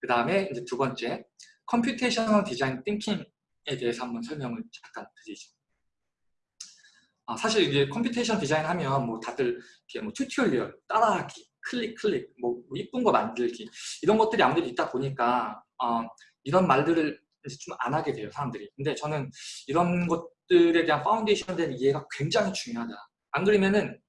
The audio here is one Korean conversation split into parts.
그 다음에 이제 두 번째 computational design thinking에 대해서 한번 설명을 잠깐 드리죠. 아, 사실 이제 computation 디자인 하면 뭐 다들 이렇게 뭐 tutorial 따라하기, 클릭 클릭, 뭐, 뭐 이쁜 거 만들기 이런 것들이 아무래도 있다 보니까 어, 이런 말들을 이제 좀 안 하게 돼요 사람들이. 근데 저는 이런 것들에 대한 파운데이션 된 이해가 굉장히 중요하다. 안 그러면은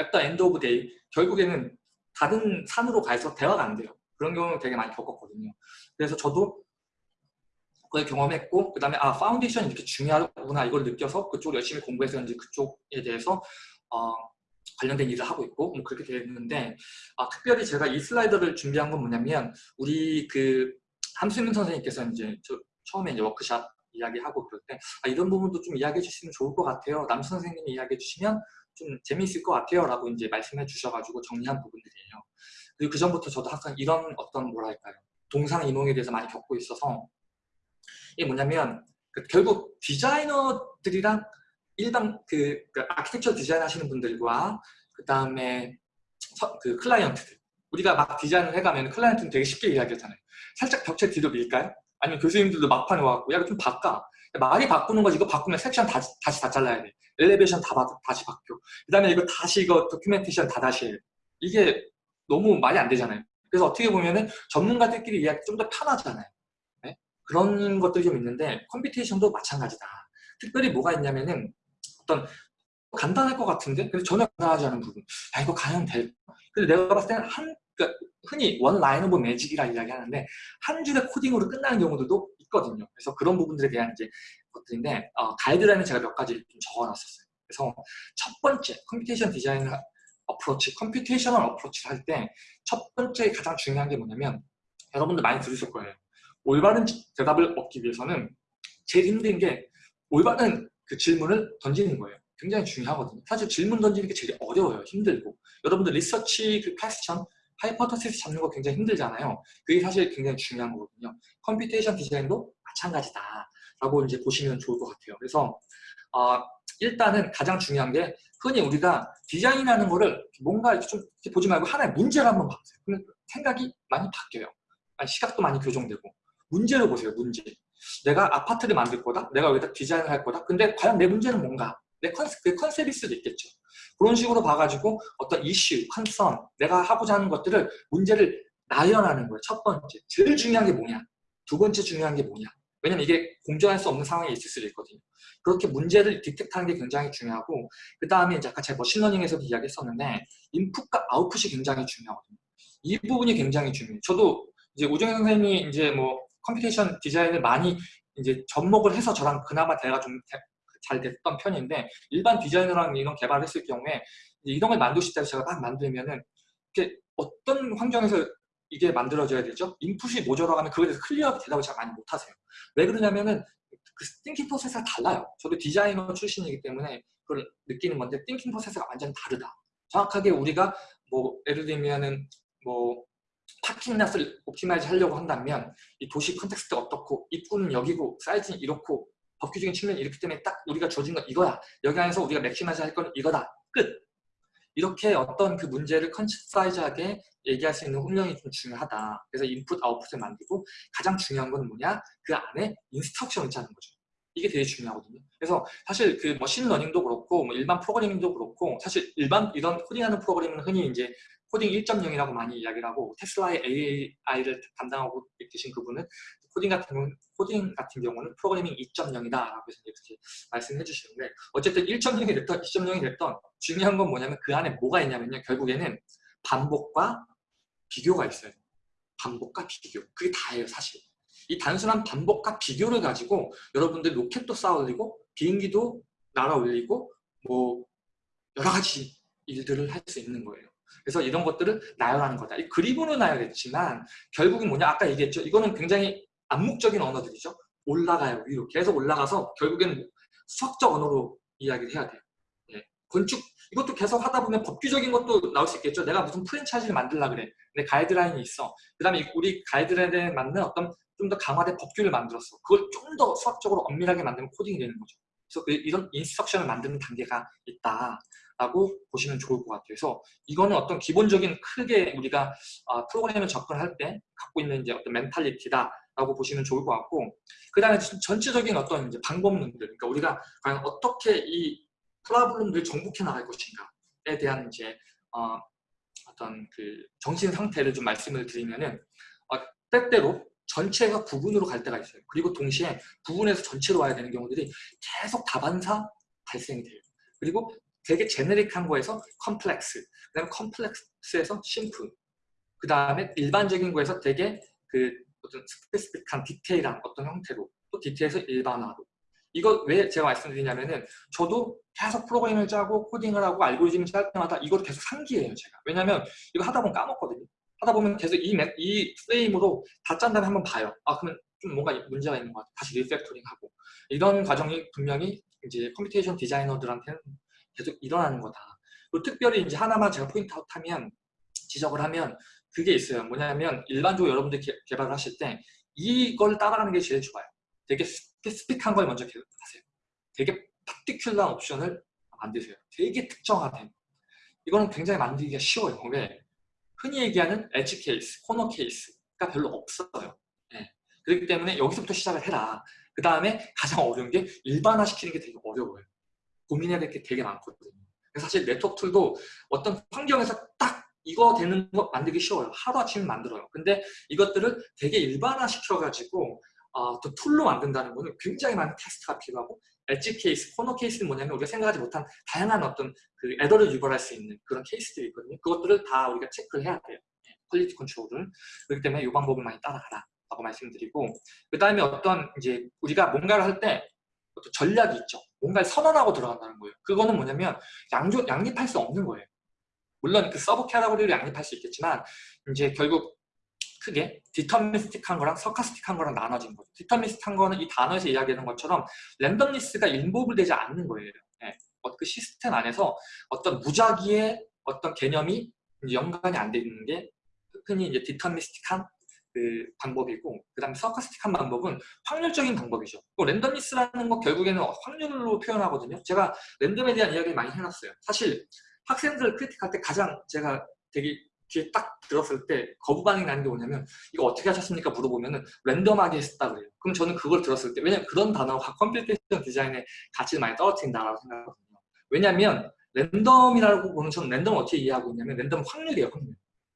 at the end of day 결국에는 다른 산으로 가서 대화가 안 돼요. 그런 경우 되게 많이 겪었거든요. 그래서 저도 그걸 경험했고 그 다음에 아 foundation이 이렇게 중요하구나 이걸 느껴서 그쪽 열심히 공부해서 이제 그쪽에 대해서 어, 관련된 일을 하고 있고 뭐 그렇게 됐는데 아, 특별히 제가 이 슬라이드를 준비한 건 뭐냐면 우리 그 함수민 선생님께서 이제 저, 처음에 이제 워크샵 이야기하고 그럴 때 아, 이런 부분도 좀 이야기해 주시면 좋을 것 같아요. 남 선생님이 이야기해 주시면 좀 재미있을 것 같아요 라고 이제 말씀해 주셔가지고 정리한 부분들이에요. 그 전부터 저도 항상 이런 어떤 뭐랄까요? 동상이몽에 대해서 많이 겪고 있어서 이게 뭐냐면 그 결국 디자이너들이랑 일반 그, 그 아키텍처 디자인 하시는 분들과 그 다음에 그 클라이언트들. 우리가 막 디자인을 해가면 클라이언트는 되게 쉽게 이야기하잖아요. 살짝 벽체 뒤로 밀까요? 아니면 교수님들도 막판에 와갖고 야 이거 좀 바꿔. 말이 바꾸는 거지. 이거 바꾸면 섹션 다시, 다시 다 잘라야 돼. elevation 다 바, 다시 바뀌어. 그 다음에 이거 다시 이거 documentation 다 다시 해. 이게 너무 말이 안 되잖아요 그래서 어떻게 보면은 전문가들끼리 이야기 좀 더 편하잖아요 그런 것들이 좀 있는데 computation도 마찬가지다. 특별히 뭐가 있냐면은 어떤 간단할 것 같은데 근데 전혀 간단하지 않은 부분 야 이거 과연 될까? 근데 내가 봤을 때는 한 그러니까 흔히 one line of magic이라 이야기하는데 한 줄의 코딩으로 끝나는 경우들도 있거든요. 그래서 그런 부분들에 대한 이제 것들인데 어, 가이드라인을 제가 몇 가지 좀 적어놨었어요. 그래서 첫 번째 computation 디자인 approach, computational approach를 할 때 첫 번째 가장 중요한 게 뭐냐면 여러분들 많이 들으실 거예요. 올바른 대답을 얻기 위해서는 제일 힘든 게 올바른 그 질문을 던지는 거예요. 굉장히 중요하거든요. 사실 질문 던지는 게 제일 어려워요. 힘들고. 여러분들 리서치 그 question, hypothesis 잡는 거 굉장히 힘들잖아요. 그게 사실 굉장히 중요한 거거든요. computation 디자인도 마찬가지다. 라고 이제 보시면 좋을 것 같아요. 그래서 어, 일단은 가장 중요한 게 흔히 우리가 디자인하는 거를 뭔가 이렇게 좀 이렇게 보지 말고 하나의 문제를 한번 봐보세요. 그러면 생각이 많이 바뀌어요. 시각도 많이 교정되고. 문제를 보세요 문제. 내가 아파트를 만들 거다? 내가 여기다 디자인을 할 거다? 근데 과연 내 문제는 뭔가? 내 컨셉, 그 컨셉일 수도 있겠죠. 그런 식으로 봐가지고 어떤 이슈, concern 내가 하고자 하는 것들을 문제를 나열하는 거예요 첫 번째. 제일 중요한 게 뭐냐? 두 번째 중요한 게 뭐냐 왜냐면 이게 공정할 수 없는 상황이 있을 수도 있거든요. 그렇게 문제를 detect하는 게 굉장히 중요하고 그 다음에 이제 아까 제가 머신러닝에서도 이야기했었는데 인풋과 아웃풋이 굉장히 중요하거든요. 이 부분이 굉장히 중요해요. 저도 이제 우정현 선생님이 이제 뭐 computation 디자인을 많이 이제 접목을 해서 저랑 그나마 대화가 좀 잘 됐던 편인데 일반 디자이너랑 이런 개발을 했을 경우에 이런 걸 만들고 싶다고 제가 막 만들면은 이게 어떤 환경에서 이게 만들어져야 되죠? 인풋이 뭐냐라고 하면 그거에 대해서 clear 대답을 잘 많이 못하세요. 왜 그러냐면은 그 thinking process가 달라요. 저도 디자이너 출신이기 때문에 그걸 느끼는 건데 thinking process가 완전 다르다. 정확하게 우리가 뭐 예를 들면은 뭐 parking lot을 optimize 하려고 한다면 이 도시 context가 어떻고 입구는 여기고 사이즈는 이렇고 법규적인 측면이 이렇기 때문에 딱 우리가 주어진 건 이거야 여기 안에서 우리가 maximize 할 건 이거다 끝 이렇게 어떤 그 문제를 concise하게 얘기할 수 있는 훈련이 좀 중요하다. 그래서 인풋 아웃풋을 만들고 가장 중요한 건 뭐냐? 그 안에 instruction을 짜는 거죠. 이게 되게 중요하거든요. 그래서 사실 그 machine learning도 그렇고 뭐 일반 프로그래밍도 그렇고 사실 일반 이런 코딩하는 프로그래밍은 흔히 이제 코딩 1.0이라고 많이 이야기를 하고 테슬라의 AI를 담당하고 계신 그분은 코딩 같은 경우는 코딩 같은 경우는 프로그래밍 2.0이다라고 해서 이렇게 말씀해 주시는데 어쨌든 1.0이 됐던 2.0이 됐던 중요한 건 뭐냐면 그 안에 뭐가 있냐면요. 결국에는 반복과 비교가 있어요. 반복과 비교. 그게 다예요 사실. 이 단순한 반복과 비교를 가지고 여러분들 로켓도 쌓아 올리고 비행기도 날아 올리고 뭐 여러 가지 일들을 할 수 있는 거예요. 그래서 이런 것들을 나열하는 거다. 이 그림으로 나열했지만 결국은 뭐냐? 아까 얘기했죠. 이거는 굉장히 암묵적인 언어들이죠. 올라가요 위로 계속 올라가서 결국에는 수학적 언어로 이야기를 해야 돼요. 예. 건축 이것도 계속 하다 보면 법규적인 것도 나올 수 있겠죠. 내가 무슨 프랜차이즈를 만들라 그래. 내 가이드라인이 있어. 그 다음에 우리 가이드라인에 맞는 어떤 좀 더 강화된 법규를 만들었어. 그걸 좀 더 수학적으로 엄밀하게 만들면 코딩이 되는 거죠. 그래서 그 이런 인스트럭션을 만드는 단계가 있다라고 보시면 좋을 것 같아요. 그래서 이거는 어떤 기본적인 크게 우리가 어, 프로그램을 접근할 때 갖고 있는 이제 어떤 멘탈리티다 라고 보시면 좋을 것 같고 그 다음에 전체적인 어떤 이제 방법론들 그러니까 우리가 과연 어떻게 이 프로블럼들을 정복해 나갈 것인가에 대한 이제 어, 어떤 그 정신 상태를 좀 말씀을 드리면은 어, 때때로 전체가 부분으로 갈 때가 있어요. 그리고 동시에 부분에서 전체로 와야 되는 경우들이 계속 다반사 발생이 돼요. 그리고 되게 generic한 거에서 컴플렉스, 그 다음에 complex에서 simple, 그 다음에 일반적인 거에서 되게 그 어떤 specific한 디테일한 어떤 형태로 또 디테일에서 일반화로. 이거 왜 제가 말씀드리냐면은 저도 계속 프로그램을 짜고 코딩을 하고 알고리즘을 짤 때마다 이걸 계속 상기해요 제가. 왜냐면 이거 하다 보면 까먹거든요. 하다 보면 계속 이, 이 프레임으로 다 짠 다음에 한번 봐요. 아 그러면 좀 뭔가 문제가 있는 것 같아 다시 refactoring 하고. 이런 과정이 분명히 이제 computation 디자이너들한테는 계속 일어나는 거다. 그리고 특별히 이제 하나만 제가 point out하면 지적을 하면 그게 있어요 뭐냐면 일반적으로 여러분들 개, 개발을 하실 때 이걸 따라가는 게 제일 좋아요 되게 specific한 걸 먼저 하세요. 되게 particular 옵션을 만드세요. 되게 특정화된. 이거는 굉장히 만들기가 쉬워요. 왜? 흔히 얘기하는 edge case, corner case가 별로 없어요. 네. 그렇기 때문에 여기서부터 시작을 해라. 그 다음에 가장 어려운 게 일반화시키는 게 되게 어려워요. 고민해야 될 게 되게 많거든요. 사실 네트워크 툴도 어떤 환경에서 딱 이거 되는 거 만들기 쉬워요. 하루아침에 만들어요. 근데 이것들을 되게 일반화시켜가지고 어, 또 툴로 만든다는 거는 굉장히 많은 테스트가 필요하고 edge case, corner case는 뭐냐면 우리가 생각하지 못한 다양한 어떤 그 에러를 유발할 수 있는 그런 케이스들이 있거든요. 그것들을 다 우리가 체크를 해야 돼요. quality control을. 그렇기 때문에 이 방법을 많이 따라가라 라고 말씀드리고 그 다음에 어떤 이제 우리가 뭔가를 할 때 전략이 있죠. 뭔가를 선언하고 들어간다는 거예요. 그거는 뭐냐면 양조, 양립할 수 없는 거예요. 물론 그 sub category를 양립할 수 있겠지만 이제 결국 크게 deterministic한 거랑 stochastic한 거랑 나눠진 거죠. deterministic한 거는 이 단어에서 이야기하는 것처럼 randomness가 involve 되지 않는 거예요. 네. 그 시스템 안에서 어떤 무작위의 어떤 개념이 연관이 안 되는 게 흔히 이제 deterministic한 그 방법이고 그 다음에 stochastic한 방법은 확률적인 방법이죠. 또 randomness라는 거 결국에는 확률로 표현하거든요. 제가 랜덤에 대한 이야기를 많이 해놨어요. 사실 학생들 critique할 때 가장 제가 되게 귀에 딱 들었을 때 거부 반응이 나는 게 뭐냐면 이거 어떻게 하셨습니까? 물어보면 은 랜덤하게 했다 그래요. 그럼 저는 그걸 들었을 때 왜냐면 그런 단어가 computation 디자인의 가치를 많이 떨어뜨린다라고 생각하거든요. 왜냐면 랜덤이라고 보는 저는 랜덤을 어떻게 이해하고 있냐면 랜덤 확률이에요. 확률.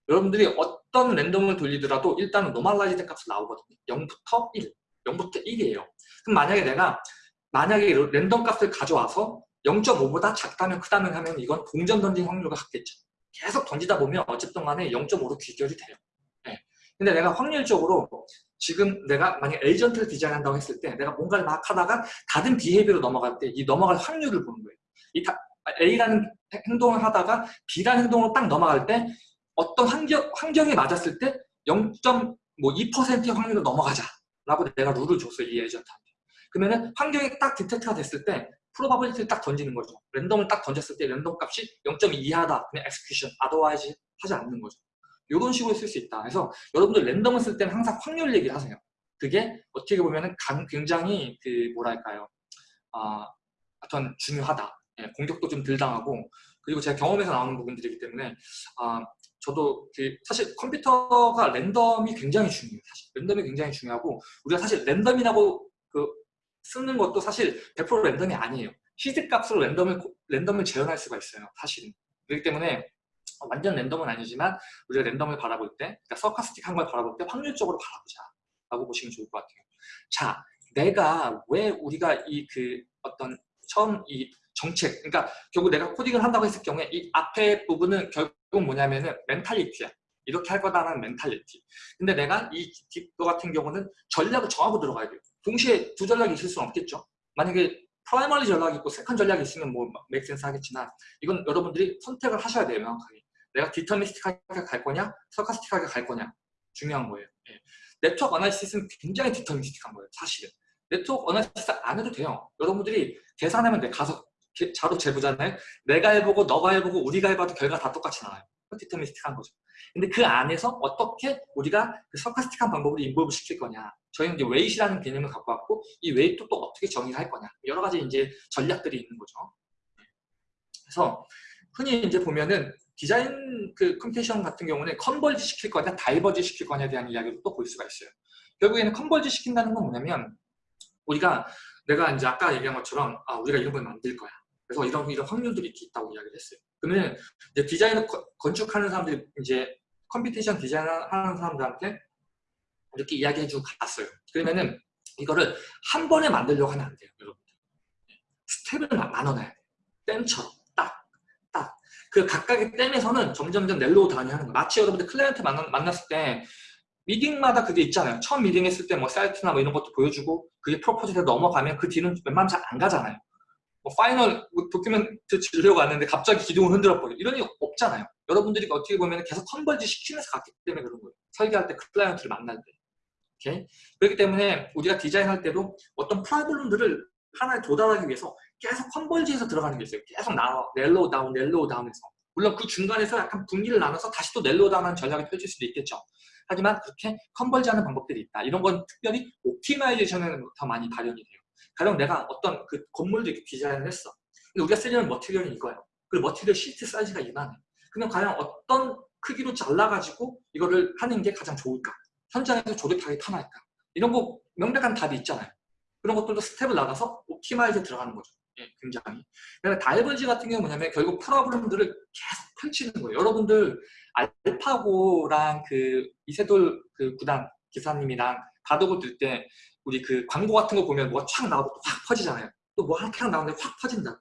여러분들이 어떤 랜덤을 돌리더라도 일단은 normalize 값이 나오거든요. 0부터 1, 0부터 1이에요. 그럼 만약에 내가 만약에 랜덤 값을 가져와서 0.5보다 작다면 크다면 하면 이건 동전 던진 확률과 같겠죠. 계속 던지다 보면 어쨌든 간에 0.5로 귀결이 돼요. 네. 근데 내가 확률적으로 지금 내가 만약 에이전트를 디자인한다고 했을 때 내가 뭔가를 막 하다가 다른 behavior로 넘어갈 때 이 넘어갈 확률을 보는 거예요. 이 다, A라는 행동을 하다가 B라는 행동으로 딱 넘어갈 때 어떤 환경, 환경에 맞았을 때 0.2%의 확률로 넘어가자 라고 내가 룰을 줬어요. 이 에이전트한테. 그러면은 환경이 딱 detect가 됐을 때 probability를 딱 던지는 거죠. 랜덤을 딱 던졌을 때 랜덤 값이 0.2 이하다. 그냥 execution, otherwise 하지 않는 거죠. 이런 식으로 쓸 수 있다. 그래서 여러분들 랜덤을 쓸 때는 항상 확률 얘기를 하세요. 그게 어떻게 보면은 굉장히 그 뭐랄까요. 아, 어떤 중요하다. 예, 공격도 좀 덜 당하고 그리고 제가 경험에서 나오는 부분들이기 때문에 아, 저도 그 사실 컴퓨터가 랜덤이 굉장히 중요해요. 사실 랜덤이 굉장히 중요하고 우리가 사실 랜덤이라고 그 쓰는 것도 사실 100% 랜덤이 아니에요. 시드 값으로 랜덤을, 랜덤을 재현할 수가 있어요. 사실은. 그렇기 때문에 완전 랜덤은 아니지만 우리가 랜덤을 바라볼 때, 그러니까 stochastic한 걸 바라볼 때 확률적으로 바라보자 라고 보시면 좋을 것 같아요. 자, 내가 왜 우리가 이 그 어떤 처음 이 정책, 그러니까 결국 내가 코딩을 한다고 했을 경우에 이 앞에 부분은 결국 뭐냐면은 mentality야. 이렇게 할 거다라는 mentality. 근데 내가 이 뒷거 같은 경우는 전략을 정하고 들어가야 돼요. 동시에 두 전략이 있을 수는 없겠죠. 만약에 primary 전략이 있고 second 전략이 있으면 뭐 make sense 하겠지만 이건 여러분들이 선택을 하셔야 돼요. 명확하게. 내가 deterministic하게 갈 거냐 stochastic하게 갈 거냐 중요한 거예요. 예. network analysis는 굉장히 deterministic한 거예요. 사실은. network analysis 안 해도 돼요. 여러분들이 계산하면 돼. 가서 자로 재보잖아요. 내가 해보고 너가 해보고 우리가 해봐도 결과 다 똑같이 나와요. deterministic한 거죠. 근데 그 안에서 어떻게 우리가 그 stochastic한 방법으로 involve 시킬 거냐. 저희는 이제 weight라는 개념을 갖고 왔고 이 weight 또 어떻게 정의할 거냐. 여러 가지 이제 전략들이 있는 거죠. 그래서 흔히 이제 보면은 디자인 그 computation 같은 경우는 converge 시킬 거냐, diverge 시킬 거냐에 대한 이야기를 또 볼 수가 있어요. 결국에는 converge 시킨다는 건 뭐냐면 우리가 내가 이제 아까 얘기한 것처럼 아 우리가 이런 걸 만들 거야. 그래서 이런 이런 확률들이 있다고 이야기를 했어요. 그러면 이제 디자인을 건축하는 사람들이 이제 computation 디자인 하는 사람들한테 이렇게 이야기해 주고 갔어요. 그러면은 이거를 한 번에 만들려고 하면 안 돼요, 여러분. 스텝을 나눠놔야 돼요. 댐처럼 딱, 딱. 그 각각의 댐에서는 점점점 narrow down이 하는 거예요. 마치 여러분들 클라이언트 만나, 만났을 때 미팅마다 그게 있잖아요. 처음 미팅 했을 때 뭐 사이트나 뭐 이런 것도 보여주고 그게 propose에 넘어가면 그 뒤는 웬만하면 잘 안 가잖아요. 뭐 final 뭐 document 주려고 왔는데 갑자기 기둥을 흔들어 버려. 이런 일 없잖아요. 여러분들이 어떻게 보면 계속 converge 시키면서 갔기 때문에 그런 거예요. 설계할 때 그 클라이언트를 만날 때. 오케이? 그렇기 때문에 우리가 디자인할 때도 어떤 problem들을 하나에 도달하기 위해서 계속 converge해서 들어가는 게 있어요. 계속 나와 narrow down, narrow down해서. 물론 그 중간에서 약간 분기를 나눠서 다시 또 narrow down하는 전략을 펼칠 수도 있겠죠. 하지만 그렇게 converge하는 방법들이 있다. 이런 건 특별히 optimization에는 더 많이 발현이 돼요. 가령 내가 어떤 그 건물도 이렇게 디자인을 했어. 근데 우리가 쓰려는 material이 이거예요. 그리고 material sheet size가 이만해. 그럼 과연 어떤 크기로 잘라가지고 이거를 하는 게 가장 좋을까? 현장에서 조립하기 편할까? 이런 거 명백한 답이 있잖아요. 그런 것들도 스텝을 나가서 옵티마이즈에 들어가는 거죠. 예, 굉장히. 그다음에 다이버지 같은 경우는 뭐냐면 결국 프로그램들을 계속 펼치는 거예요. 여러분들 알파고랑 그 이세돌 그 구단 기사님이랑 바둑을 들때 우리 그 광고 같은 거 보면 뭐가 촥 나오고 확 퍼지잖아요. 또 뭐 하나 나오는데 확 퍼진다.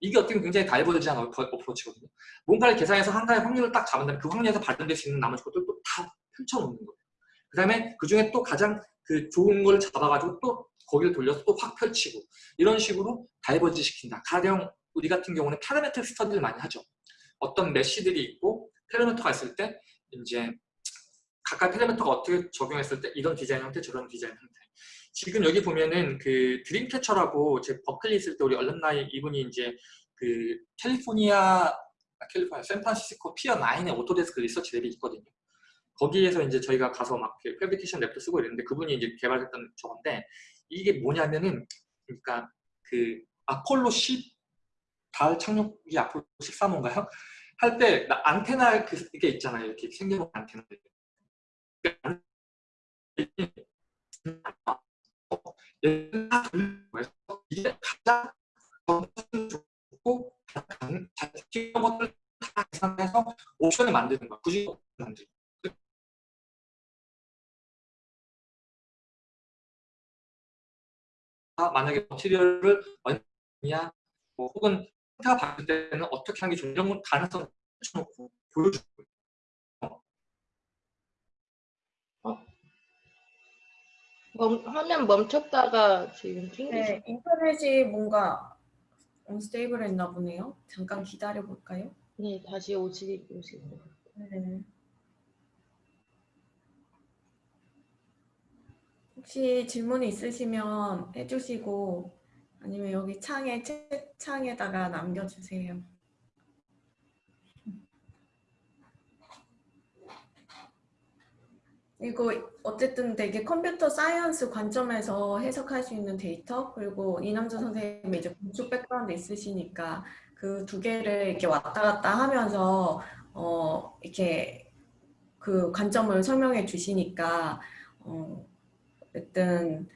이게 어떻게 보면 굉장히 다이버지한 어프로치거든요. 뭔가를 계산해서 한가의 확률을 딱 잡은 다음에 그 확률에서 발전될 수 있는 나머지 것들 또다 펼쳐놓는 거예요. 그 다음에 그 중에 또 가장 그 좋은 걸 잡아가지고 또 거기를 돌려서 또 확 펼치고 이런 식으로 diverge 시킨다. 가령 우리 같은 경우는 parametric study를 많이 하죠. 어떤 mesh들이 있고 parameter가 있을 때 이제 각각 parameter가 어떻게 적용했을 때 이런 디자인 형태 저런 디자인 형태 지금 여기 보면은 그 Dreamcatcher라고 제 버클리 있을 때 우리 alumni 이분이 이제 그 캘리포니아 아, 캘리포니아 샌프란시스코 Pier 9의 Autodesk research lab이 있거든요. 거기에서 이제 저희가 가서 막 패브리케이션 랩도 쓰고 이랬는데 그분이 이제 개발했던 저건데 이게 뭐냐면은 그러니까 그 아폴로 10 달 착륙이 아폴로 13호인가요? 할 때 안테나 그 이게 있잖아요. 이렇게 생겨놓은 안테나. 이게 가장 좋고 잘 지키는 것들 다 계산해서 옵션을 만드는 거야. 굳이 만들고. 만약에 머티리얼을 얼마냐 뭐 혹은 상태가 바뀔 때는 어떻게 하는 게 좋은 이런 가능성을 펼쳐놓고 보여주고 멈, 화면 멈췄다가 지금 튕기죠. 네, 인터넷이 뭔가 unstable 했나 보네요. 잠깐 기다려 볼까요? 네, 다시 오시, 오시고. 네. 혹시 질문이 있으시면 해주시고 아니면 여기 창에 채 창에다가 남겨주세요. 이거 어쨌든 되게 computer science 관점에서 해석할 수 있는 데이터 그리고 이남주 선생님이 이제 건축 background 있으시니까 그 두 개를 이렇게 왔다 갔다 하면서 어 이렇게 그 관점을 설명해 주시니까 어 어쨌든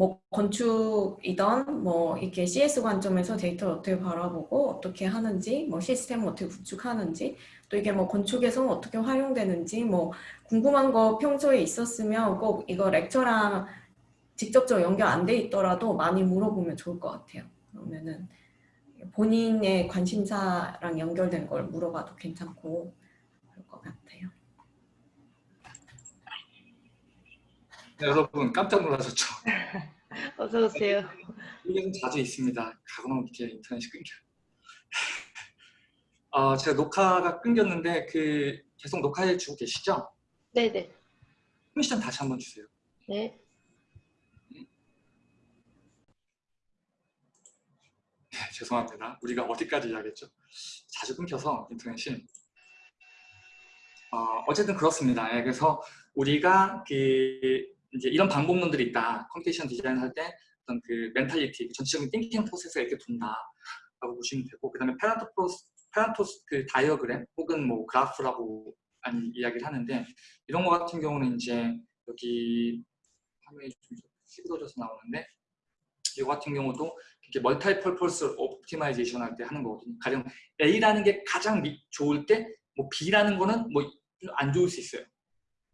뭐 건축이던 뭐 이렇게 CS 관점에서 데이터를 어떻게 바라보고 어떻게 하는지 뭐 시스템을 어떻게 구축하는지 또 이게 뭐 건축에서 어떻게 활용되는지 뭐 궁금한 거 평소에 있었으면 꼭 이거 렉처랑 직접적으로 연결 안 돼 있더라도 많이 물어보면 좋을 것 같아요. 그러면은 본인의 관심사랑 연결된 걸 물어봐도 괜찮고 그럴 것 같아요. 여러분 깜짝 놀라셨죠? 어서 오세요. 이게 좀 자주 있습니다. 가끔 이렇게 인터넷이 끊겨. 어, 제가 녹화가 끊겼는데 그 계속 녹화해 주고 계시죠? 네네. permission 다시 한번 주세요. 네. 네, 죄송합니다. 우리가 어디까지 이야기했죠? 자주 끊겨서 인터넷이 어, 어쨌든 그렇습니다. 예, 그래서 우리가 그 이제 이런 방법론들이 있다. computation design 할 때 어떤 그 mentality, 그 전체적인 thinking process가 이렇게 돈다라고 보시면 되고 그 다음에 Pareto 프로스 Pareto's 그 다이어그램 혹은 뭐 그래프라고 아니 이야기를 하는데 이런 거 같은 경우는 이제 여기 화면이 좀 찌그러져서 나오는데 이거 같은 경우도 이렇게 multi-purpose optimization 할 때 하는 거거든요. 가령 A라는 게 가장 미- 좋을 때 뭐 B라는 거는 뭐 안 좋을 수 있어요.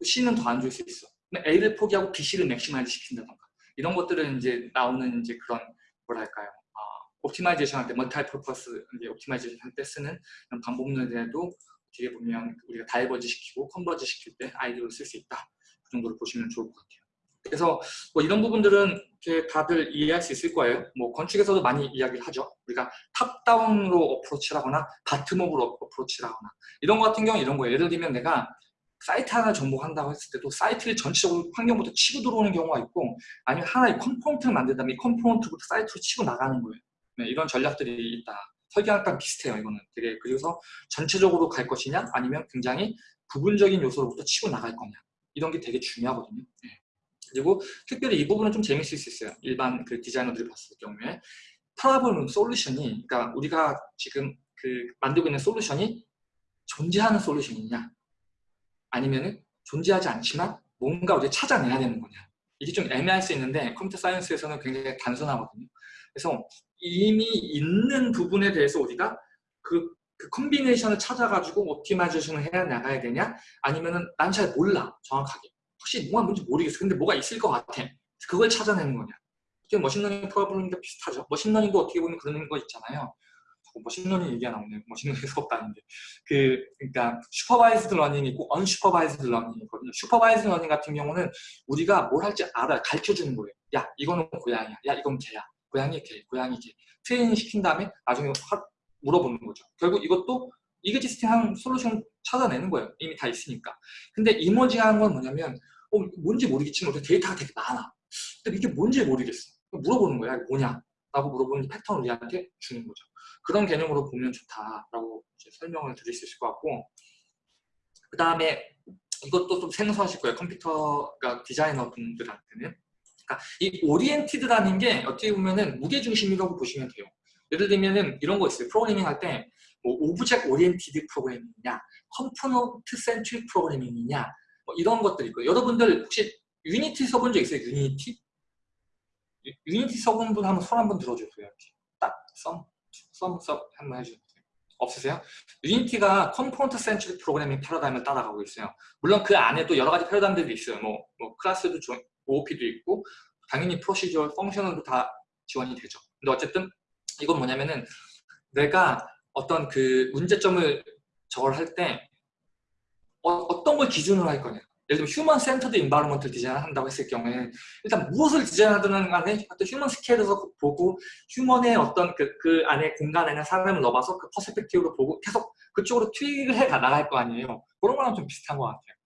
C는 더 안 좋을 수 있어. 근데 A를 포기하고 B, C를 maximize 시킨다던가 이런 것들은 이제 나오는 이제 그런 뭐랄까요? 아, optimization 할때 multi-purpose 이제 optimization 할 때 쓰는 이런 방법론에도 어떻게 보면 우리가 diverge 시키고 converge 시킬 때 아이디어를 쓸 수 있다. 그 정도로 보시면 좋을 것 같아요. 그래서 뭐 이런 부분들은 다들 이해할 수 있을 거예요. 뭐 건축에서도 많이 이야기를 하죠. 우리가 top-down으로 bottom-up으로 approach를 하거나 이런 거 같은 경우 이런 거예요. 예를 들면 내가 사이트 하나 정복한다고 했을 때도 사이트를 전체적으로 환경부터 치고 들어오는 경우가 있고 아니면 하나의 component를 만든 다음에 이 component부터 사이트로 치고 나가는 거예요. 네, 이런 전략들이 있다. 설계학과 비슷해요. 이거는 되게 그래서 전체적으로 갈 것이냐 아니면 굉장히 부분적인 요소로부터 치고 나갈 거냐 이런 게 되게 중요하거든요. 네. 그리고 특별히 이 부분은 좀 재밌을 수 있어요. 일반 그 디자이너들이 봤을 경우에 프라블 솔루션이 그러니까 우리가 지금 그 만들고 있는 솔루션이 존재하는 솔루션이냐 아니면은 존재하지 않지만 뭔가 우리가 찾아내야 되는 거냐. 이게 좀 애매할 수 있는데 computer science에서는 굉장히 단순하거든요. 그래서 이미 있는 부분에 대해서 우리가 그, 그 combination을 찾아가지고 optimization을 해야 나가야 되냐? 아니면은 난 잘 몰라 정확하게. 혹시 뭐가 뭔지 모르겠어. 근데 뭐가 있을 것 같아. 그걸 찾아내는 거냐. 지금 machine learning problem과 비슷하죠. machine learning도 어떻게 보면 그런 거 있잖아요 자꾸 machine learning 얘기가 나오네요. machine learning 수업도 아닌데. 그 그러니까 supervised learning이 있고 unsupervised learning이 있거든요. supervised learning 같은 경우는 우리가 뭘 할지 알아 가르쳐 주는 거예요. 야 이거는 고양이야. 야 이건 개야. 고양이 개 고양이 개. 트레이닝 시킨 다음에 나중에 확 물어보는 거죠. 결국 이것도 이그지스팅한 솔루션 찾아내는 거예요. 이미 다 있으니까. 근데 이머징한 건 뭐냐면 어, 뭔지 모르겠지만 데이터가 되게 많아. 근데 이게 뭔지 모르겠어. 물어보는 거야. 뭐냐 라고 물어보는 패턴을 우리한테 주는 거죠. 그런 개념으로 보면 좋다라고 설명을 드릴 수 있을 것 같고 그 다음에 이것도 좀 생소하실 거예요. 컴퓨터가 디자이너 분들한테는. 그러니까 이 oriented라는 게 어떻게 보면은 무게중심이라고 보시면 돼요. 예를 들면은 이런 거 있어요. 프로그래밍 할 때 뭐 object-oriented programming이냐 component-centric programming이냐 뭐 이런 것들이 있고 여러분들 혹시 Unity 써본 적 있어요? Unity? 유- Unity 써본 분 한번 손 한번 들어주세요. 이렇게 딱 썸, 썸, 썸 한번 해주세요. 없으세요? Unity가 component-centric programming 패러다임을 따라가고 있어요. 물론 그 안에 또 여러 가지 패러다임들이 있어요. 뭐, 뭐 클래스도 조- OOP도 있고 당연히 procedure, functional도 다 지원이 되죠. 근데 어쨌든 이건 뭐냐면은 내가 어떤 그 문제점을 저걸 할 때 어, 떤걸 기준으로 할 거냐. 예를 들면 human-centered environment를 디자인한다고 했을 경우에 일단 무엇을 디자인하든 간에 어떤 human scale에서 보고 human의 어떤 그, 그 안에 공간 안에 사람을 넣어봐서 그 perspective로 보고 계속 그쪽으로 tweak을 해 나갈 거 아니에요. 그런 거랑 좀 비슷한 것 같아요.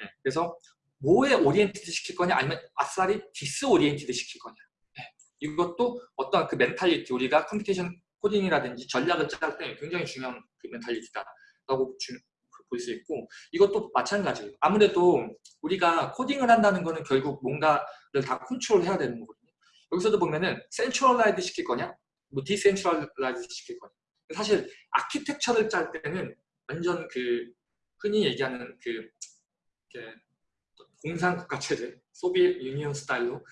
네, 그래서 뭐에 oriented 시킬 거냐 아니면 아싸리 disoriented 시킬 거냐. 네, 이것도 어떤 그 mentality 우리가 computation 코딩이라든지 전략을 짤 때 굉장히 중요한 그 mentality다 라고 볼 수 있고 이것도 마찬가지예요. 아무래도 우리가 코딩을 한다는 거는 결국 뭔가를 다 컨트롤해야 되는 거거든요. 여기서도 보면은 centralize 시킬 거냐, 뭐 decentralize 시킬 거냐. 사실 아키텍처를 짤 때는 완전 그 흔히 얘기하는 그 이렇게 공산 국가 체제, Soviet Union 스타일로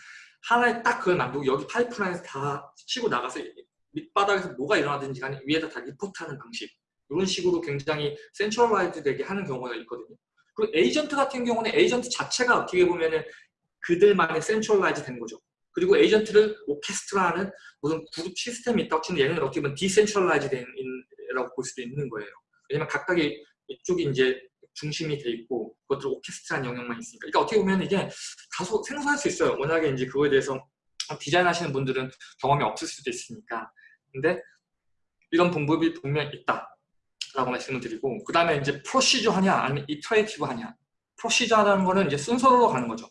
하나에 딱 그걸 만들고 여기 파이프라인에서 다 치고 나가서 밑바닥에서 뭐가 일어나든지 간에 위에다 다 리포트하는 방식 이런 식으로 굉장히 centralize 되게 하는 경우가 있거든요. 그리고 에이전트 같은 경우는 에이전트 자체가 어떻게 보면은 그들만의 centralize 된 거죠. 그리고 에이전트를 오케스트라하는 무슨 그룹 시스템이 있다고 치면 얘는 어떻게 보면 decentralize 된이라고 볼 수도 있는 거예요. 왜냐면 각각의 이쪽이 이제 중심이 돼 있고 그것들 오케스트라한 영역만 있으니까. 그러니까 어떻게 보면 이게 다소 생소할 수 있어요. 워낙에 이제 그거에 대해서 디자인 하시는 분들은 경험이 없을 수도 있으니까. 근데 이런 방법이 분명 있다. 라고 말씀을 드리고 그 다음에 이제 procedure 하냐 아니면 iterative 하냐. procedure라는 거는 이제 순서로 가는 거죠.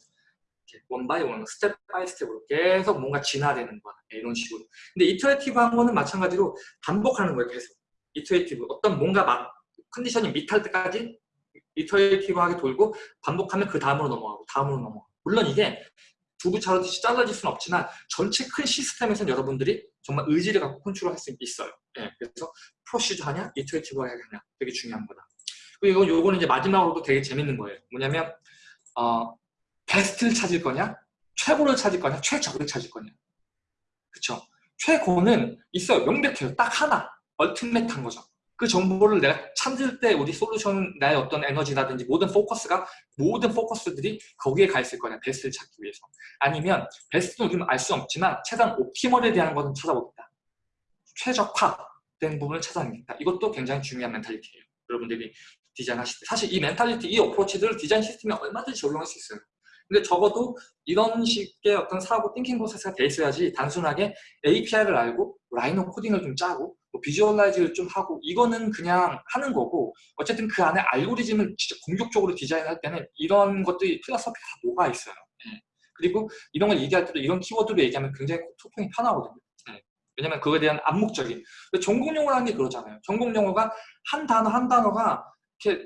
one by one, step by step으로 계속 뭔가 진화되는 거야. 이런 식으로. 근데 iterative 한 거는 마찬가지로 반복하는 거예요 계속. iterative 어떤 뭔가 막 condition이 meet할 때까지 iterative하게 돌고 반복하면 그 다음으로 넘어가고 다음으로 넘어가고. 물론 이게 두부처럼 잘라질 수는 없지만 전체 큰 시스템에서는 여러분들이 정말 의지를 갖고 컨트롤할 수 있어요. 예, 그래서 procedure 하냐, iterative 하냐 되게 중요한 거다. 그리고 이거- 요거는 이제 마지막으로도 되게 재밌는 거예요. 뭐냐면 어, 베스트를 찾을 거냐, 최고를 찾을 거냐, 최적을 찾을 거냐. 그쵸? 최고는 있어요. 명백해요. 딱 하나. 얼티메트한 거죠. 그 정보를 내가 찾을 때 우리 솔루션, 나의 어떤 에너지라든지 모든 포커스가 모든 포커스들이 거기에 가 있을 거냐. 베스트를 찾기 위해서. 아니면 베스트는 우리는 알 수 없지만 최대한 옵티멀에 대한 것은 찾아보겠다. 최적화된 부분을 찾아내겠다. 이것도 굉장히 중요한 mentality예요. 여러분들이 디자인하실 때. 사실 이 mentality, 이 approach들을 디자인 시스템에 얼마든지 적용할 수 있어요. 근데 적어도 이런 식의 어떤 사고 thinking process가 돼 있어야지 단순하게 API를 알고 Rhino 코딩을 좀 짜고 뭐 visualize를 좀 하고 이거는 그냥 하는 거고 어쨌든 그 안에 알고리즘을 진짜 공격적으로 디자인할 때는 이런 것들이 philosophy가 다 녹아 있어요. 예. 그리고 이런 걸 얘기할 때도 이런 키워드로 얘기하면 굉장히 소통이 편하거든요. 예. 왜냐면 그거에 대한 암묵적인 전공 용어라는 게 그러잖아요. 전공 용어가 한 단어 한 단어가 이렇게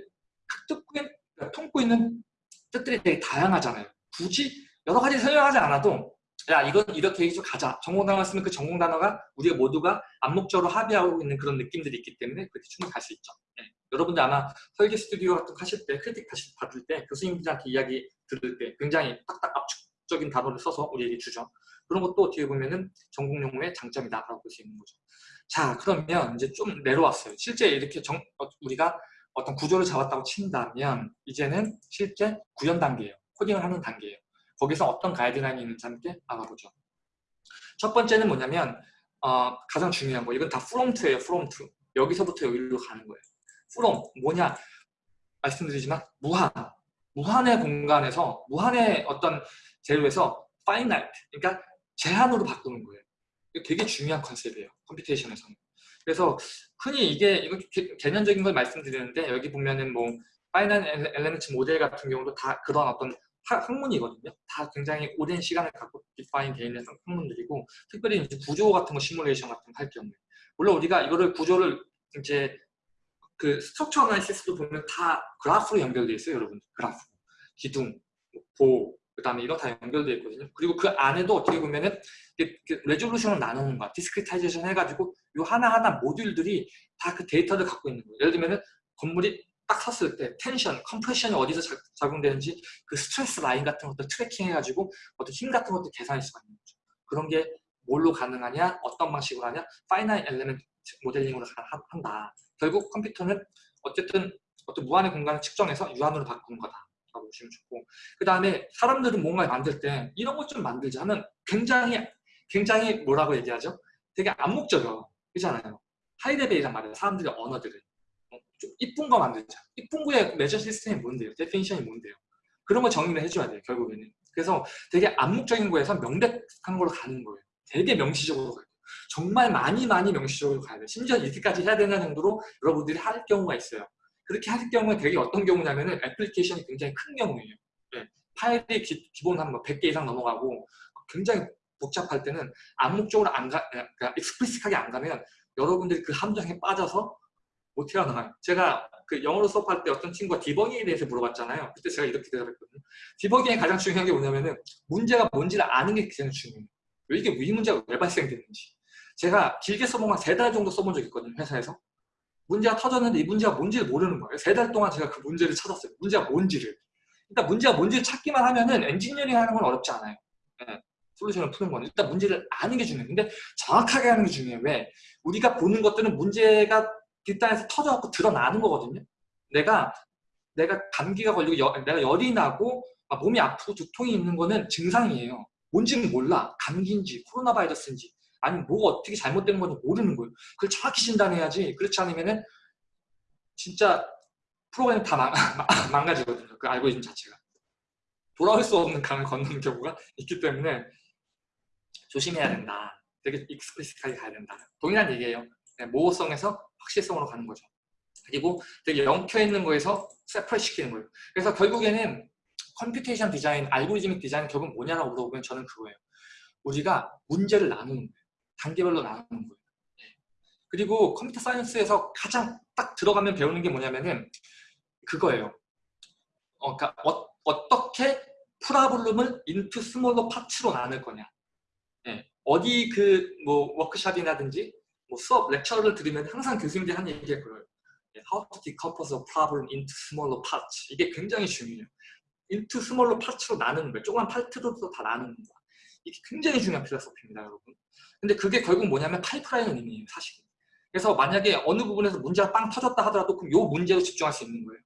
뜻구에 품고 있는 뜻들이 되게 다양하잖아요. 굳이 여러 가지 설명하지 않아도 야 이건 이렇게 해서 가자. 전공 단어가 쓰면 그 전공 단어가 우리가 모두가 암묵적으로 합의하고 있는 그런 느낌들이 있기 때문에 그렇게 충분히 갈 수 있죠. 예. 여러분들 아마 설계 스튜디오 같은 거 하실 때 크리틱 하실 받을 때 교수님들한테 이야기 들을 때 굉장히 딱딱 압축적인 단어를 써서 우리에게 주죠. 그런 것도 어떻게 보면은 전공 용어의 장점이다라고 볼 수 있는 거죠. 자 그러면 이제 좀 내려왔어요. 실제 이렇게 정, 어, 우리가 어떤 구조를 잡았다고 친다면 이제는 실제 구현 단계예요. 코딩을 하는 단계예요. 거기서 어떤 가이드라인이 있는지 함께 알아보죠. 첫 번째는 뭐냐면 어, 가장 중요한 거 이건 다 프롬트예요. 프롬트. 여기서부터 여기로 가는 거예요. 프롬 뭐냐 말씀드리지만 무한 무한의 공간에서 무한의 어떤 재료에서 finite 그러니까 제한으로 바꾸는 거예요. 이거 되게 중요한 컨셉이에요. computation에서는. 그래서 흔히 이게 이거 개- 개념적인 걸 말씀드리는데 여기 보면은 뭐 finite element model 같은 경우도 다 그런 어떤 학- 학문이거든요. 다 굉장히 오랜 시간을 갖고 define 되어 있는 학문들이고 특별히 이제 구조 같은 거 시뮬레이션 같은 거 할 경우에 물론 우리가 이거를 구조를 이제 그 structure analysis도 보면 다 그래프로 연결되어 있어요, 여러분. 그래프, 기둥, 보, 그다음에 이런 다 연결되어 있거든요. 그리고 그 안에도 어떻게 보면은 resolution을 나누는 거야. discretization 해가지고 요 하나하나 모듈들이 다 그 데이터를 갖고 있는 거예요. 예를 들면은 건물이 딱 섰을 때 tension, compression이 어디서 자- 작용되는지 그 stress line 같은 것들 tracking 해가지고 어떤 힘 같은 것들 계산할 수가 있는 거죠. 그런 게 뭘로 가능하냐, 어떤 방식으로 하냐, finite element modeling으로 한다. 결국 컴퓨터는 어쨌든 어떤 무한의 공간을 측정해서 유한으로 바꾸는 거다 라고 보시면 좋고 그 다음에 사람들은 뭔가를 만들 때 이런 것 좀 만들자 하면 굉장히 굉장히 뭐라고 얘기하죠? 되게 암묵적이요. 그렇잖아요. high level이란 말이에요. 사람들의 언어들은. 어, 좀 이쁜 거 만들자. 이쁜 거의 measure system이 뭔데요? definition이 뭔데요? 그런 거 정리를 해줘야 돼요. 결국에는. 그래서 되게 암묵적인 거에서 명백한 걸로 가는 거예요. 되게 명시적으로 가요. 정말 많이 많이 명시적으로 가야 돼요. 심지어 이렇게까지 해야 되는 정도로 여러분들이 할 경우가 있어요. 그렇게 할 경우에 되게 어떤 경우냐면은 애플리케이션이 굉장히 큰 경우예요. 예, 파일이 기, 본 한 100개 이상 넘어가고 굉장히 복잡할 때는 암묵적으로 안 가, 그러니까 익스플리식하게 안 가면 여러분들이 그 함정에 빠져서 못 헤어나와요. 제가 그 영어로 수업할 때 어떤 친구가 디버깅에 대해서 물어봤잖아요. 그때 제가 이렇게 대답했거든요. 디버깅의 가장 중요한 게 뭐냐면은 문제가 뭔지를 아는 게 가장 중요해요. 이게 이 문제가 왜 발생됐는지. 제가 길게 써보면 세달 정도 써본 적이 있거든요. 회사에서. 문제가 터졌는데 이 문제가 뭔지를 모르는 거예요. 세 달 동안 제가 그 문제를 찾았어요. 문제가 뭔지를. 일단 문제가 뭔지를 찾기만 하면은 엔지니어링 하는 건 어렵지 않아요. 예, 솔루션을 푸는 거는 일단 문제를 아는 게 중요해요. 근데 정확하게 하는 게 중요해요. 왜? 우리가 보는 것들은 문제가 뒷단에서 터져갖고 드러나는 거거든요. 내가 내가 감기가 걸리고 여- 내가 열이 나고 막 몸이 아프고 두통이 있는 거는 증상이에요. 뭔지는 몰라. 감기인지 코로나 바이러스인지 아니면 뭐가 어떻게 잘못된 건지 모르는 거예요. 그걸 정확히 진단해야지. 그렇지 않으면은 진짜 프로그램 다 망, 망가지거든요. 그 알고리즘 자체가. 돌아올 수 없는 강을 건너는 경우가 있기 때문에 조심해야 된다. 되게 익스플리식하게 가야 된다. 동일한 얘기예요. 네, 모호성에서 확실성으로 가는 거죠. 그리고 되게 엉켜 있는 거에서 separate 시키는 거예요. 그래서 결국에는 computation design, algorithmic design 결국 뭐냐라고 물어보면 저는 그거예요. 우리가 문제를 나누는 거예요. 단계별로 나누는 거예요. 예. 그리고 computer science에서 가장 딱 들어가면 배우는 게 뭐냐면은 그거예요. 어, 그러니까 어, 떻게 problem을 into smaller parts로 나눌 거냐. 예, 어디 그 뭐 워크샵이라든지 뭐 수업 lecture를 들으면 항상 교수님들이 하는 얘기가 그래요. 예, How to decompose a problem into smaller parts. 이게 굉장히 중요해요. into smaller parts로 나누는 거예요. 조그만 파트로 다 나누는 거야. 이게 굉장히 중요한 philosophy입니다, 여러분. 근데 그게 결국 뭐냐면 파이프라인 의미예요, 사실. 그래서 만약에 어느 부분에서 문제가 빵 터졌다 하더라도 그럼 요 문제로 집중할 수 있는 거예요.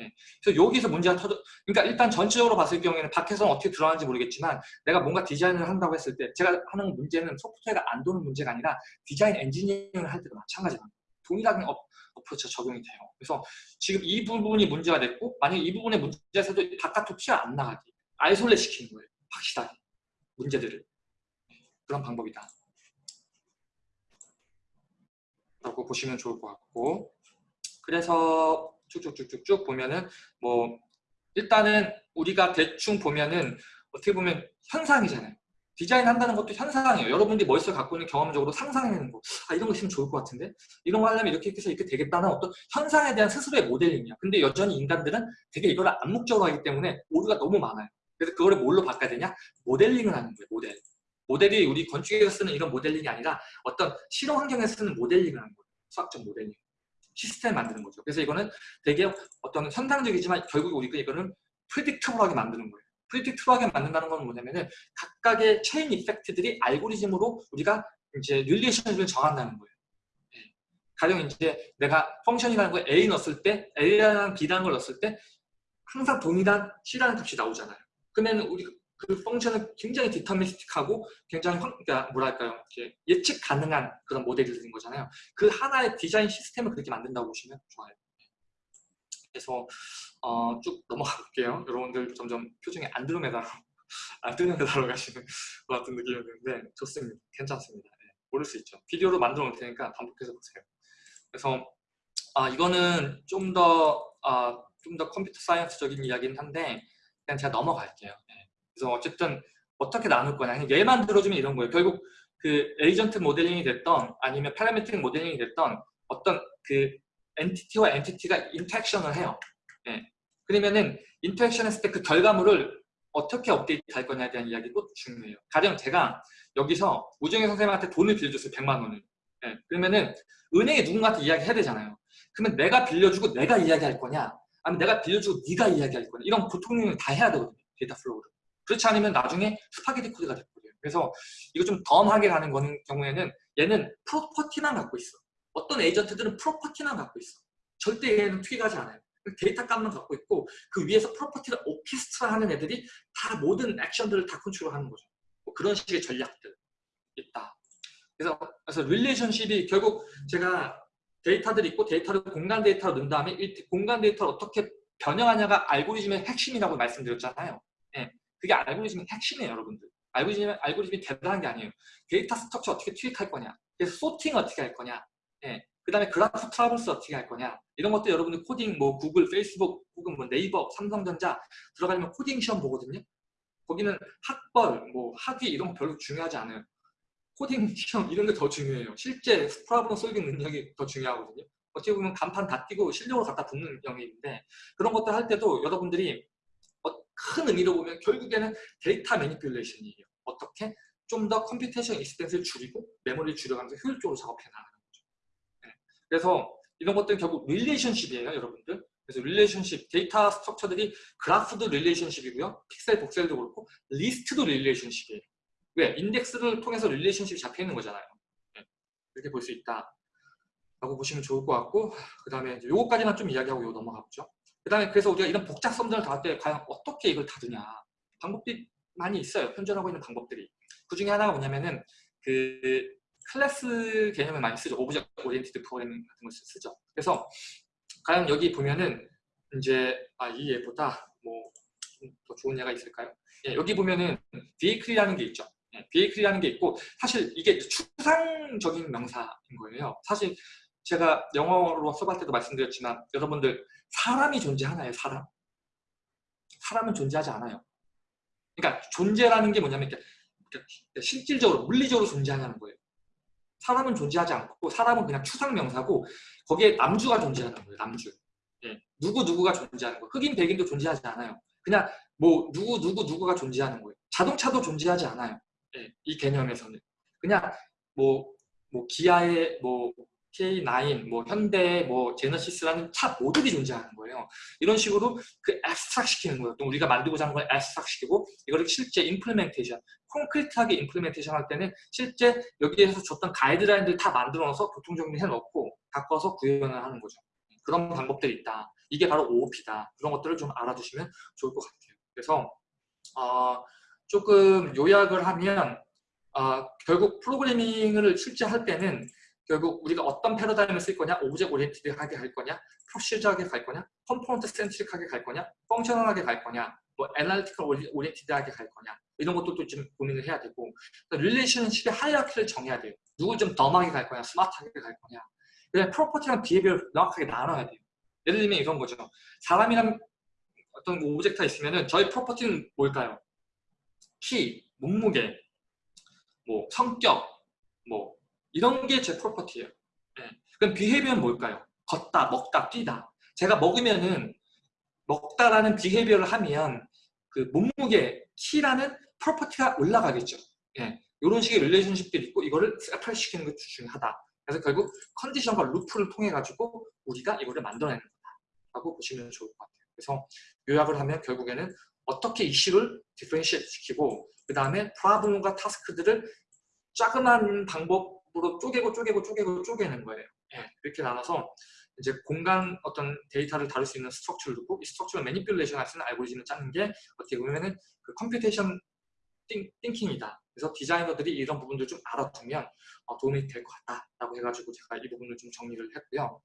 예. 그래서 여기서 문제가 터져, 그러니까 일단 전체적으로 봤을 경우에는 밖에서는 어떻게 들어가는지 모르겠지만 내가 뭔가 디자인을 한다고 했을 때 제가 하는 문제는 소프트웨어가 안 도는 문제가 아니라 디자인 엔지니어링을 할 때도 마찬가지입니다. 동일하게 어, 어프로치가 적용이 돼요. 그래서 지금 이 부분이 문제가 됐고 만약에 이 부분의 문제에서도 바깥으로 튀어 안 나가게 아이솔레 시키는 거예요. 확실하게 문제들을 그런 방법이다. 라고 보시면 좋을 것 같고 그래서 쭉쭉쭉쭉쭉 보면은 뭐 일단은 우리가 대충 보면은 어떻게 보면 현상이잖아요. 디자인 한다는 것도 현상이에요. 여러분들이 머릿속에 갖고 있는 경험적으로 상상해내는 거. 아 이런 거 있으면 좋을 것 같은데? 이런 거 하려면 이렇게 해서 이렇게 되겠다는 어떤 현상에 대한 스스로의 모델링이야. 근데 여전히 인간들은 되게 이걸 암묵적으로 하기 때문에 오류가 너무 많아요. 그래서 그거를 뭘로 바꿔야 되냐? 모델링을 하는 거예요. 모델. 모델이 우리 건축에서 쓰는 이런 모델링이 아니라 어떤 실험 환경에서 쓰는 모델링을 하는 거예요. 수학적 모델링. 시스템 만드는 거죠. 그래서 이거는 되게 어떤 현상적이지만 결국 우리가 이거는 predictable하게 만드는 거예요. predictable하게 만든다는 건 뭐냐면은 각각의 chain effect들이 알고리즘으로 우리가 이제 relation을 정한다는 거예요. 예. 가령 이제 내가 function이라는 걸 A 넣었을 때 A라는 B라는 걸 넣었을 때 항상 동일한 C라는 값이 나오잖아요. 그러면 우리 그 function은 굉장히 deterministic하고 굉장히 황, 그러니까 뭐랄까요 이렇게 예측 가능한 그런 모델이 되는 거잖아요. 그 하나의 디자인 시스템을 그렇게 만든다고 보시면 좋아요. 그래서 어, 쭉 넘어가 볼게요. 여러분들 점점 표정이 안드로메다로 안드로메다로 가시는 것 같은 느낌이 드는데 좋습니다. 괜찮습니다. 네, 모를 수 있죠. 비디오로 만들어 놓을 테니까 반복해서 보세요. 그래서 아, 이거는 좀더 아, 좀더 computer science적인 이야기긴 한데 그냥 제가 넘어갈게요. 네. 그래서 어쨌든 어떻게 나눌 거냐 그냥 예만 들어주면 이런 거예요. 결국 그 agent modeling이 됐던 아니면 parametric modeling이 됐던 어떤 그 entity와 entity가 interaction을 해요. 예. 그러면은 interaction 했을 때 그 결과물을 어떻게 업데이트 할 거냐에 대한 이야기도 중요해요. 가령 제가 여기서 우정희 선생님한테 돈을 빌려줬어요. 100만 원을. 예. 그러면은 은행에 누군가한테 이야기해야 되잖아요. 그러면 내가 빌려주고 내가 이야기할 거냐 아니면 내가 빌려주고 네가 이야기할 거냐 이런 소통을 다 해야 되거든요. data flow를. 그렇지 않으면 나중에 스파게티 코드가 돼버려요. 그래서 이거 좀 dumb하게 가는 거는 경우에는 얘는 property만 갖고 있어. 어떤 에이전트들은 property만 갖고 있어. 절대 얘는 투입하지 않아요. 데이터 값만 갖고 있고 그 위에서 property를 오케스트라 하는 애들이 다 모든 액션들을 다 컨트롤하는 거죠. 뭐 그런 식의 전략들 있다. 그래서 그래서 relationship이 결국 제가 데이터들이 있고 데이터를 공간 데이터로 넣은 다음에 이 공간 데이터를 어떻게 변형하냐가 알고리즘의 핵심이라고 말씀드렸잖아요. 예, 그게 알고리즘의 핵심이에요, 여러분들. 알고리즘, 알고리즘이 대단한 게 아니에요. 데이터 structure 어떻게 투입할 거냐, 그래서 sorting 어떻게 할 거냐, 예, 그 다음에 그래프 traverse 어떻게 할 거냐 이런 것들 여러분들 코딩 뭐 구글, 페이스북 혹은 뭐 네이버, 삼성전자 들어가면 코딩 시험 보거든요. 거기는 학벌, 뭐 학위 이런 거 별로 중요하지 않아요. 코딩 시험 이런 게 더 중요해요. 실제 problem solving 능력이 더 중요하거든요. 어떻게 보면 간판 다 띄고 실력으로 갖다 붙는 영역인데 그런 것들 할 때도 여러분들이 어, 큰 의미로 보면 결국에는 데이터 manipulation이에요. 어떻게 좀 더 computation expense를 줄이고 메모리를 줄여가면서 효율적으로 작업해 나가는 거죠. 네. 그래서 이런 것들은 결국 릴레이션십이에요, 여러분들. 그래서 릴레이션십, 데이터 스트럭처들이 그래프도 릴레이션십이고요. 픽셀, 복셀도 그렇고 리스트도 relationship이에요. 왜? 인덱스를 통해서 relationship이 잡혀 있는 거잖아요. 네. 이렇게 볼 수 있다. 라고 보시면 좋을 것 같고 그 다음에 요거까지만 좀 이야기하고 요 넘어가 보죠. 그 다음에 그래서 우리가 이런 복잡성들을 다룰 때 과연 어떻게 이걸 다루냐 방법들이 많이 있어요. 현존하고 있는 방법들이. 그 중에 하나가 뭐냐면은 그 클래스 개념을 많이 쓰죠. object oriented programming 같은 걸 쓰죠. 그래서 과연 여기 보면은 이제 아, 이 얘보다 뭐 더 좋은 예가 있을까요? 예, 여기 보면은 vehicle이라는 게 있죠. 예, vehicle이라는 게 있고 사실 이게 추상적인 명사인 거예요. 사실 제가 영어로 써볼 때도 말씀드렸지만 여러분들 사람이 존재하나요? 사람? 사람은 존재하지 않아요. 그러니까 존재라는 게 뭐냐면 실질적으로 물리적으로 존재하냐는 거예요. 사람은 존재하지 않고 사람은 그냥 추상 명사고 거기에 남주가 존재하는 거예요. 남주. 예, 누구 누구가 존재하는 거예요. 흑인 백인도 존재하지 않아요. 그냥 뭐 누구 누구 누구가 존재하는 거예요. 자동차도 존재하지 않아요. 예, 이 개념에서는 그냥 뭐, 뭐 기아의 뭐 K9, 뭐 현대, 뭐 제너시스라는 차 모듈이 존재하는 거예요. 이런 식으로 그 abstract 시키는 거예요. 또 우리가 만들고자 하는 걸 abstract 시키고 이거를 실제 implementation, concrete하게 implementation 할 때는 실제 여기에서 줬던 가이드라인들 다 만들어서 교통정리 해 놓고 바꿔서 구현을 하는 거죠. 그런 방법들이 있다. 이게 바로 OOP다. 그런 것들을 좀 알아두시면 좋을 것 같아요. 그래서 어, 조금 요약을 하면 어, 결국 프로그래밍을 실제 할 때는 결국 우리가 어떤 패러다임을 쓸 거냐, object oriented하게 할 거냐, procedure하게 갈 거냐, component centric하게 갈 거냐, functional하게 갈 거냐, 뭐 analytical oriented하게 갈 거냐 이런 것도 좀 고민을 해야 되고 릴레이션십의 하이어키를 정해야 돼요. 누굴 좀 dumb하게 갈 거냐, 스마트하게 갈 거냐. 그냥 property랑 behavior를 명확하게 나눠야 돼요. 예를 들면 이런 거죠. 사람이랑 어떤 object가 있으면은 저희 property는 뭘까요? 키, 몸무게, 뭐 성격, 뭐 이런 게 제 property예요. 예. 그럼 behavior는 뭘까요? 걷다, 먹다, 뛰다. 제가 먹으면은 먹다라는 behavior를 하면 그 몸무게, 키라는 property가 올라가겠죠. 예. 이런 식의 relationship들이 있고 이거를 separate 시키는 것 중요하다. 그래서 결국 컨디션과 루프를 통해 가지고 우리가 이거를 만들어내는 거다 라고 보시면 좋을 것 같아요. 그래서 요약을 하면 결국에는 어떻게 이슈를 differentiate 시키고 그 다음에 problem과 task들을 작은 방법 으로 쪼개고 쪼개고 쪼개고 쪼개는 거예요. 예, 이렇게 나눠서 이제 공간 어떤 데이터를 다룰 수 있는 structure를 두고 이 structure를 manipulation 할 수 있는 알고리즘을 짜는 게 어떻게 보면은 그 computation 띵, 띵킹이다. 그래서 디자이너들이 이런 부분들 좀 알아두면 어, 도움이 될 것 같다라고 해가지고 제가 이 부분을 좀 정리를 했고요.